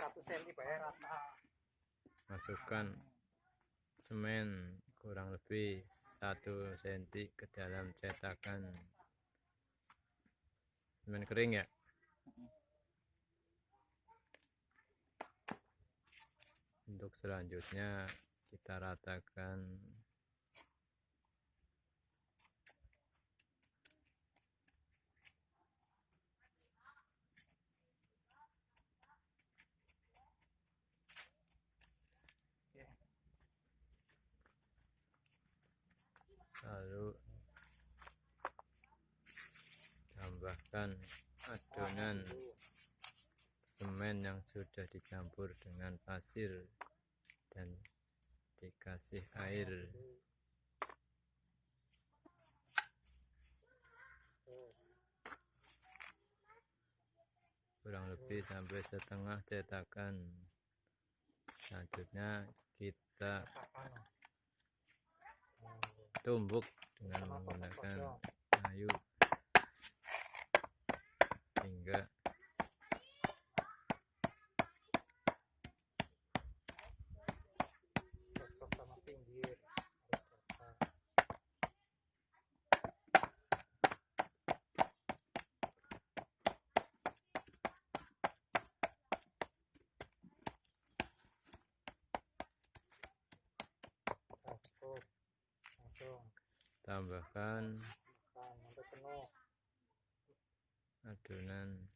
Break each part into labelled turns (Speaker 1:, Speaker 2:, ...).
Speaker 1: satu senti bayar rata.
Speaker 2: Masukkan semen kurang lebih 1 cm ke dalam cetakan. Semen kering ya? Untuk selanjutnya kita ratakan lalu tambahkan adonan semen yang sudah dicampur dengan pasir dan dikasih air. Kurang lebih sampai setengah cetakan. Selanjutnya kita tumbuk dengan menggunakan kayu hingga
Speaker 1: cocok sama pinggir harus rata Nah, cukup langsung
Speaker 2: tambahkan adonan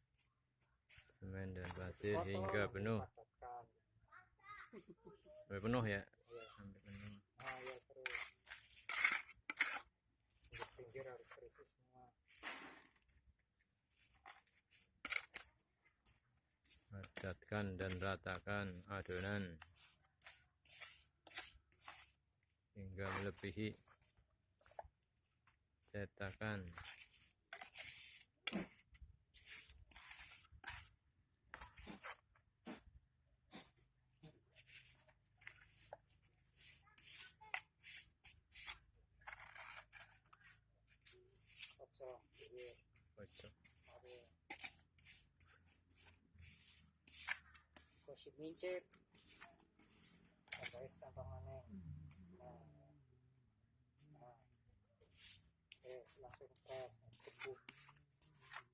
Speaker 2: semen dan pasir hingga penuh. Sampai penuh ya? Sampai penuh. Padatkan dan ratakan adonan hingga melebihi cetakan
Speaker 1: Mari. Gosip mincit. Tambahin sampah mana? Nah. Nah. Oke, langsung press. Gebuk.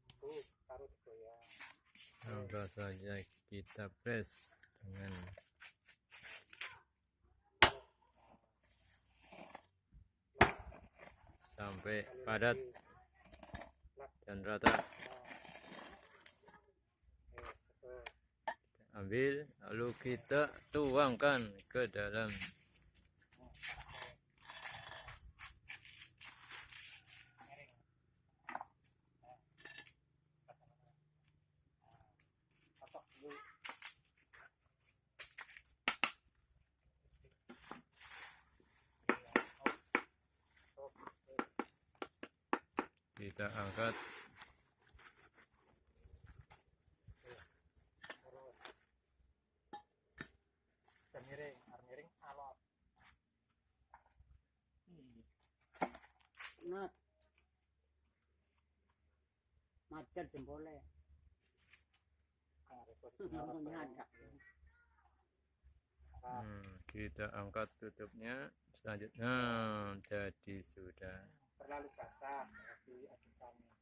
Speaker 1: Gebuk, taruh di goyang.
Speaker 2: langsung saja kita press dengan sampai padat
Speaker 1: Lak.
Speaker 2: dan rata
Speaker 1: Nah.
Speaker 2: Ambil lalu kita tuangkan ke dalam
Speaker 1: Miring. Nah. Kotak dulu. Stop. Terus.
Speaker 2: Kita angkat
Speaker 1: miring, alot.
Speaker 3: Nat. Macet jempolnya.
Speaker 2: Hmm, kita angkat tutupnya selanjutnya. Jadi sudah.
Speaker 1: Terlalu basah berarti adukannya